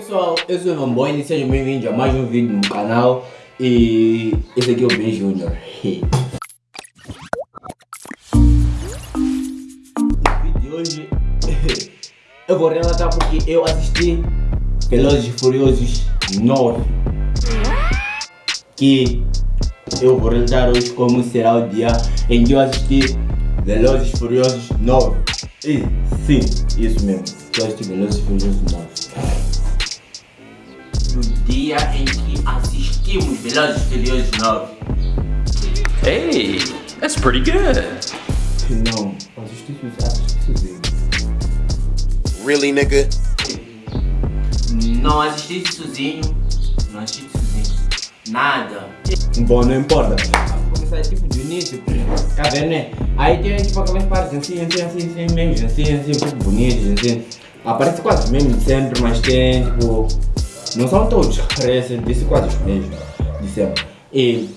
pessoal, eu sou o Ivan Boy e sejam bem-vindos a mais um vídeo no canal. E esse aqui é o Ben Junior. no vídeo de hoje eu vou relatar porque eu assisti Velozes e Furiosos 9 que eu vou relatar hoje como será o dia em que eu assisti Velozes e Furiosos 9 e sim, isso mesmo, eu assisti Velozes e Furiosos 9 no dia em que assistimos Velozes Furiosos 9 Hey, that's pretty good. Não, assisti sozinho. Really, nigga? Não assisti sozinho. Não assisti sozinho. Nada. Bom, não importa. Começar tipo do início. Tá vendo, né? Aí tem tipo aquelas partes assim, assim, assim, assim, memes, assim, assim, um pouco bonitas, assim. Aparece quase de sempre, mas tem tipo. Não são todos que aparecem, disse quase os mesmos sempre. E.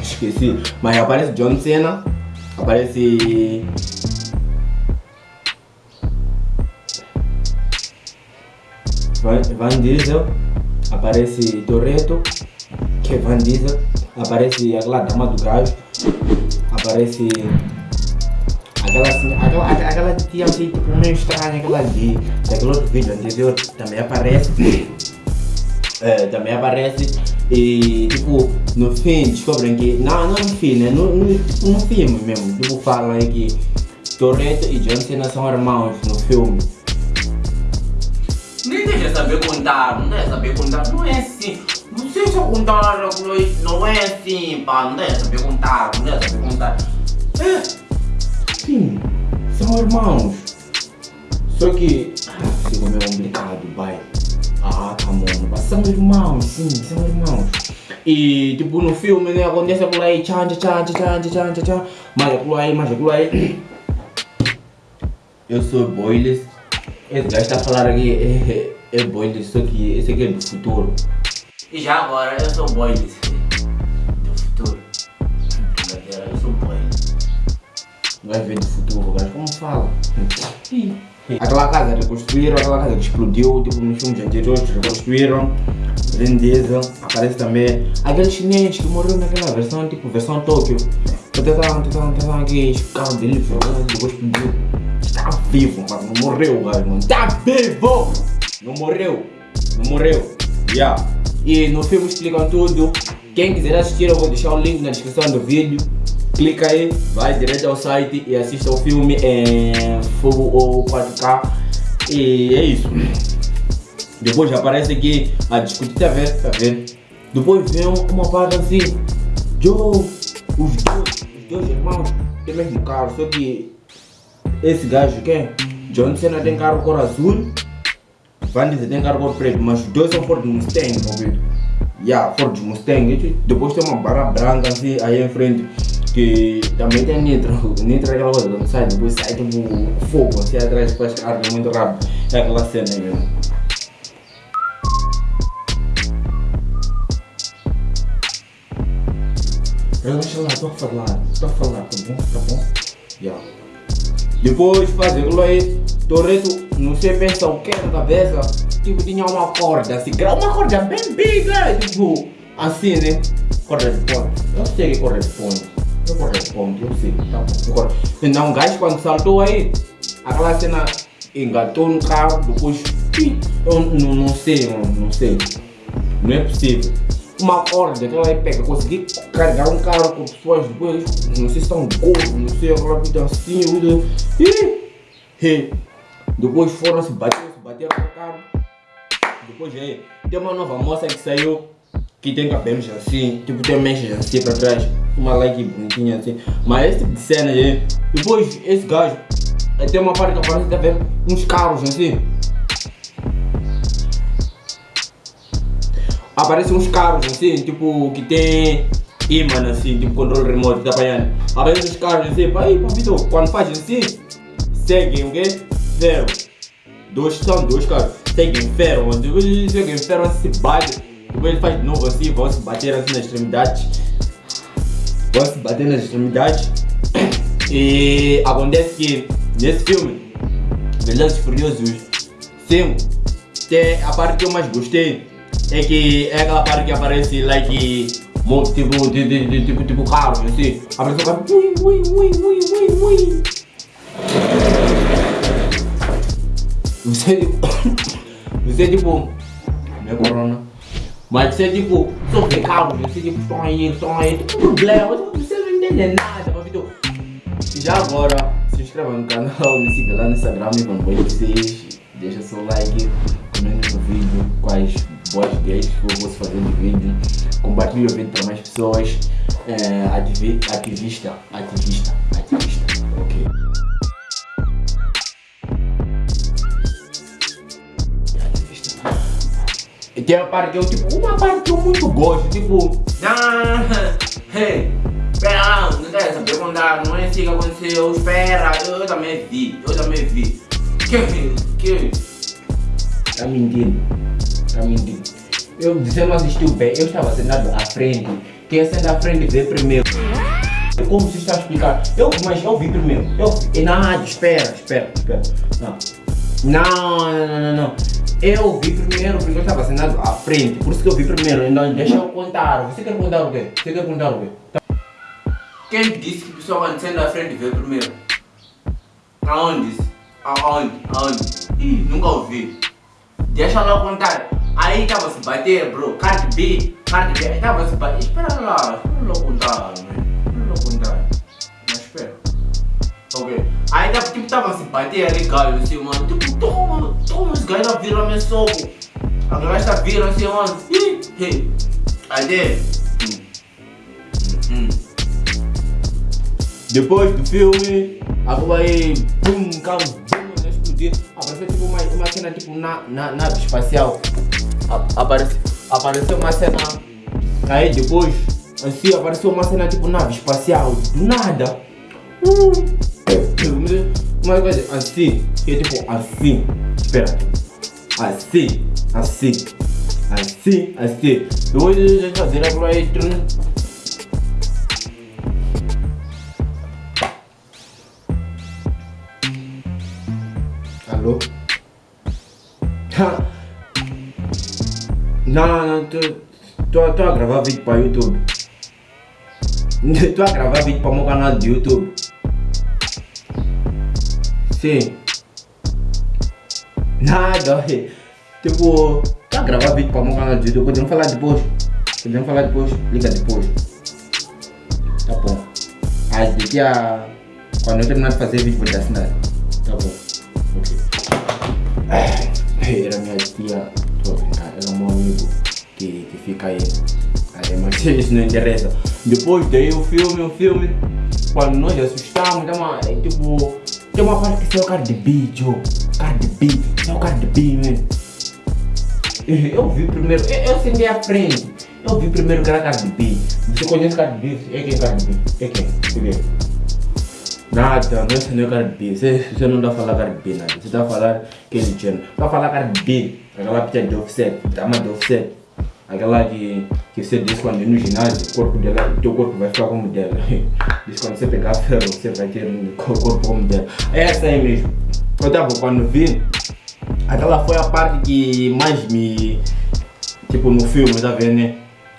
Esqueci. Mas aparece John Cena, aparece. Van, Van Diesel, aparece Toretto, que é Van Diesel, aparece aquela dama do gajo, aparece aquela, assim, aquela, aquela, tia assim, tipo meio estranha, aquela de daquele outro vídeo anterior, também aparece, é, também aparece e tipo, no fim descobrem que, não, não no fim, né, no, no, no filme mesmo, tipo falam que Toretto e John Cena são irmãos no filme. Nem deixa saber contar, não deve saber contar, não é assim. Não sei se eu contar, não é assim, pá, não deve saber contar, não deve saber contar. É, sim, são irmãos. Só que, ah, ficou meio complicado, vai. Ah, tá mas são irmãos, sim, são irmãos. E, tipo, no filme, né, acontece aquilo aí, tchan, tchan, tchan, tchan, tchan, tchan, mas aquilo aí, mas aquilo aí. Eu sou Boiles. Esse gajo está a falar aqui é, é, é Boiles, só que esse aqui é do futuro. E já agora, eu sou Boiles. O gajo veio do futuro, o gajo como fala? Aquela casa reconstruíram, aquela casa que explodiu, tipo nos filmes anteriores reconstruíram. Vin Diesel, aparece também aquele chinês que morreu naquela versão, tipo versão Tóquio. Tentaram, tentaram, tentaram aqui, o carro dele depois explodiu. Tá vivo, mano. Não morreu, gajo, mano. Tá vivo! Não morreu. Não morreu. Yeah. E no filme explicam tudo. Quem quiser assistir, eu vou deixar o link na descrição do vídeo. Clica aí, vai direto ao site e assista o filme em Full ou 4K. E é isso. Depois aparece aqui a discutir, tá vendo? Tá vendo? Depois vem uma parte assim. Joe, os dois, os dois irmãos têm mesmo carro, só que esse gajo quem? John Cena tem carro cor azul, Van Diesel tem carro cor preto, mas os dois são Ford Mustang, ouvido? Yeah, Ford Mustang. Depois tem uma barra branca assim aí em frente, que também tem nitro. Nitro é aquela coisa, sai, depois sai tipo fogo assim atrás, faz carga muito rápido. É aquela cena aí mesmo. Relaxa lá, estou a falar, estou a falar, tá bom? Tá bom? Yeah. Depois fazer aquilo aí, Toreto, não sei pensa o que na cabeça, tipo tinha uma corda assim, uma corda bem biga, tipo, assim né, corresponde, eu sei que corresponde, eu corresponde, eu sei, tá bom, então o gajo quando saltou aí, aquela cena engatou no carro, depois, eu não, não sei, não sei, não é possível uma corda que ela pega, consegui carregar um carro com pessoas depois, não sei se estão gordos, não sei, aquela vida assim. E, e, depois foram se bater, se bateram no carro. Depois aí, tem uma nova moça que saiu, que tem cabelos assim, tipo tem mechas assim pra trás, uma like bonitinha assim. Mas esse tipo de cena aí, depois esse gajo, tem uma parte que aparece, tá vendo, uns carros assim. aparecem uns carros assim, tipo, que tem imã assim, tipo controle remoto, tá apanhando? Aparecem uns carros assim, aí, papito, quando faz assim, seguem o quê? Zero. Dois são dois carros, seguem ferro, seguem ferro assim, se bate, depois ele faz de novo assim, vão se bater assim nas extremidades. Vão se bater nas extremidades. E acontece que nesse filme, Velozes Furiosos tempo. Que a parte que eu mais gostei é que é aquela parte que aparece like mo- tipo, de, de, tipo, tipo carros assim. Aparece o carro. Ui, ui, ui, ui, ui, ui. Você tipo. Você tipo. Não é corona. Mas você tipo. Só vê carros, você tipo, aí, tem problema, você não entende nada, mas Vitor. E já agora, se inscreva no canal, me siga lá no Instagram, me acompanhe vocês, deixa seu like, comente no vídeo quais boas ideias que eu posso fazer no vídeo, compartilhe o vídeo para mais pessoas, é, ativi- ativista, ativista, ativista, E tem a parte que eu, tipo, uma parte que eu muito gosto, tipo, ah, hey, espera, não deve saber contar, não é assim que aconteceu, espera, eu, também vi, eu também vi. Que, que? Tá mentindo, tá mentindo. Eu, não assistiu bem, eu estava sentado à frente, quem senta à frente vê primeiro. Como você está a explicar? Eu, mas eu vi primeiro. Eu vi. Não, espera, espera, espera. Não. Não, não, não, não, não. Eu vi primeiro porque eu estava sentado à frente. Por isso que eu vi primeiro. Então deixa eu contar. Você quer contar o quê? Você quer contar o quê? Quem disse que a pessoa quando senta à frente vê primeiro? Aonde? Aonde? Aonde? Ih, nunca ouvi. Deixa lá contar. Aí tava se bater, bro. Cardi B, Cardi B. Aí tava se bater. Espera lá, espera lá contar, man. Espera lá contar. Mas espera. Ok. Aí tava, tipo, tava se bater ali, galho, assim, mano. Tipo, toma, toma, os gajos viram meu soco. A galera viram assim, mano. Ih, ih. Aí dele. Hum. Hum. Depois do filme, acabou aí, bum, carro, bum, explodir. Apareceu tipo uma, uma cena tipo na, na nave espacial. A- Aparece, apareceu uma cena. Aí depois, assim, apareceu uma cena tipo nave espacial. Do nada. Uh. Coisa assim, é tipo assim. Espera. Assim, assim. Assim, assim. Depois de fazer a aí. Alô? Não, não, não, a gravar vídeo para YouTube. Tô a gravar vídeo para o meu canal de YouTube. Sim. Nada, é. tipo, a gravar vídeo para o meu canal de YouTube. Podemos falar depois. Podemos falar depois. Liga depois. Tá bom. Aí daqui a. Quando eu terminar de fazer vídeo, vou te assinar. Tá bom. Ok. Era minha tia, era um amigo que, que fica aí. Aí, mas isso não interessa. Depois daí o filme, o filme, quando nós assustamos, tem uma, é, tipo, tem uma parte que saiu Cardi B, Joe. Cardi B, saiu Cardi B, man. Eu vi primeiro, eu, eu sentei frente. Eu vi primeiro que era Cardi B. Você conhece Cardi B? É quem é Cardi B? É quem? Cadê? Nada, não é é Cardi B. Você, você não dá a falar Cardi B, nada. Você está a falar Kelly Jenner. Está a falar Cardi B. Aquela pita de offset, dama de offset. Aquela que, que você diz quando ir no ginásio, o corpo dela, teu corpo vai ficar como dela. Diz quando você pegar ferro, você vai ter um corpo como dela. É essa aí mesmo. Eu tava quando vi, aquela foi a parte que mais me. Tipo no filme, tá vendo, né?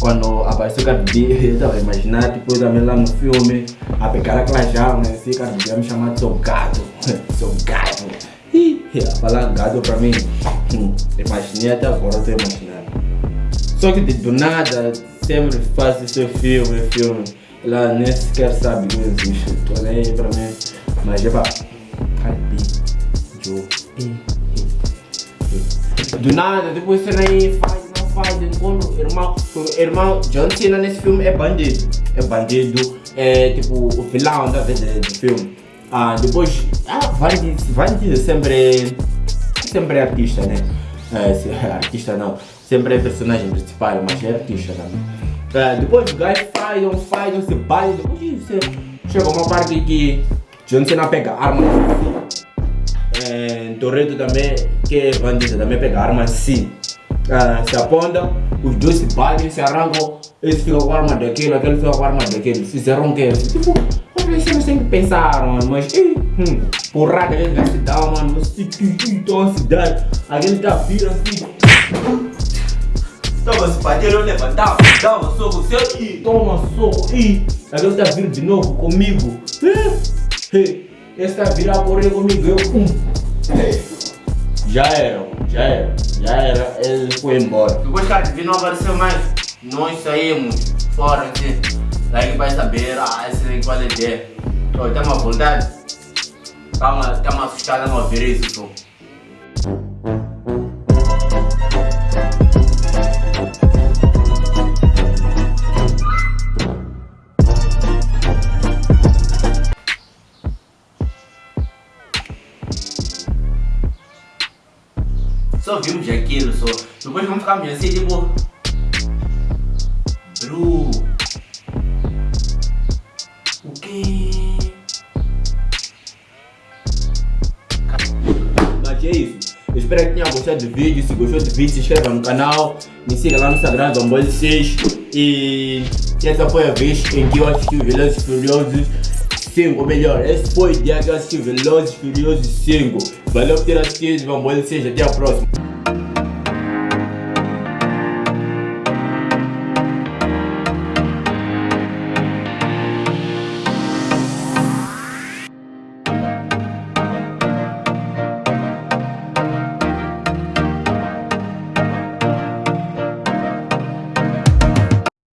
Quando apareceu o Cardi eu tava a imaginar, tipo, também lá no filme, a pegar aquela jarra, né? Assim, Cardi B me chamar de seu gato, seu gato. A falar gato pra mim, hum, imaginei até agora, eu tô imaginando. Só que de- do nada, sempre faz esse filme, filme. Ela nem sequer sabe que eu existo. Tô nem aí pra mim. Mas é pá. Do nada, depois você aí faz, não faz, enquanto o irmão, irmão John Cena nesse filme é bandido. É bandido, é tipo o vilão da vez do filme. Ah, depois, ah, Vandy, Vandy sempre, sempre é artista, né? É, artista não, sempre é personagem principal, mas é artista também. É, depois o gajo faz, não faz, não se bate, depois você chega uma parte que John Cena pega arma é, Toreto também, que é bandido, também pega arma assim. Ah, se aponta, os dois se batem, se arrancam, esse fica com a arma daquele, aquele fica com a arma daquele. Fizeram quê? Tipo, vocês têm que pensar, mano, mas ih, hum, porrada que vai se dar, mano. Você que então a cidade. Alguém tá vira assim. Tava se bater, eu levantava, dava soco, seu e toma soco e aquele tá vindo de novo comigo. Esse tá virar correr comigo, eu pum. Já era, já era, já era, ele foi embora. Depois que a não apareceu mais, nós saímos fora assim. Daí vai saber, ah, esse nem qual é é. Uma vontade? Calma, tá uma assustada não ver isso, Só Depois vamos ficar meio assim, tipo. Bru. O quê? Mas é isso. Eu espero que tenha gostado do vídeo. Se gostou do vídeo, se inscreva no canal. Me siga lá no Instagram, Zambol 6. E essa foi a vez em que eu assisti o Velozes Furiosos 5. Ou melhor, esse foi o dia que eu assisti Velozes Furiosos 5. Valeu por ter assistido, Zambol 6. Até a próxima.